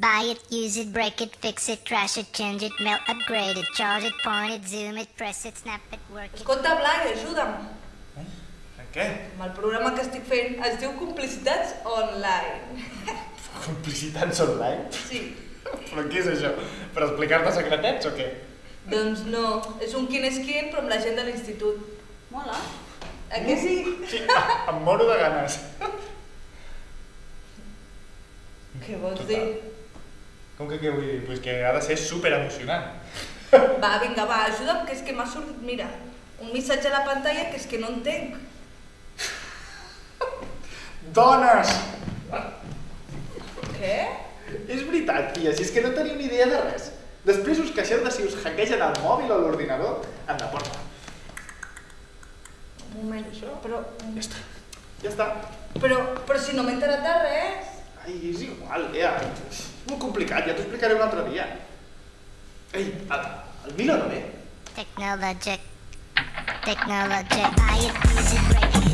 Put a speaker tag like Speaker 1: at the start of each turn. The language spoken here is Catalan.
Speaker 1: Buy it, use it, break it, fix it, trash it, change it, melt, upgrade it, charge it, point it, zoom it, press it, snap it, work it.
Speaker 2: Escolta, Blai, ajuda'm.
Speaker 3: En què?
Speaker 2: Amb el programa que estic fent es diu Complicitats Online.
Speaker 3: Complicitats online?
Speaker 2: Sí.
Speaker 3: Però què és això? Per explicar-te secretets o què?
Speaker 2: Doncs no, és un quin és quin, però amb la gent de l'institut.
Speaker 4: Mola.
Speaker 2: A què sí?
Speaker 3: Sí, em moro de ganes.
Speaker 2: Què vols
Speaker 3: Total.
Speaker 2: dir?
Speaker 3: Com que què vull dir? Pues que ha de ser super emocionant.
Speaker 2: Va, vinga, va, ajuda'm, que és que m'ha sortit, mira, un missatge a la pantalla que és que no entenc.
Speaker 3: Dones!
Speaker 2: Què?
Speaker 3: És veritat, tia, si és que no teniu ni idea de res. Després us queixeu de si us hackegen el mòbil o l'ordinador. Anda, porta.
Speaker 2: Un moment,
Speaker 3: Això?
Speaker 2: però...
Speaker 3: Ja està. Ja està.
Speaker 2: Però, però si no m'he enterat de res.
Speaker 3: Ai, és igual, Lea. És molt complicat, ja t'ho explicaré un altre dia. Ei, el, el Milo no ve?
Speaker 1: Technologic. Technologic. Buy it, use it, break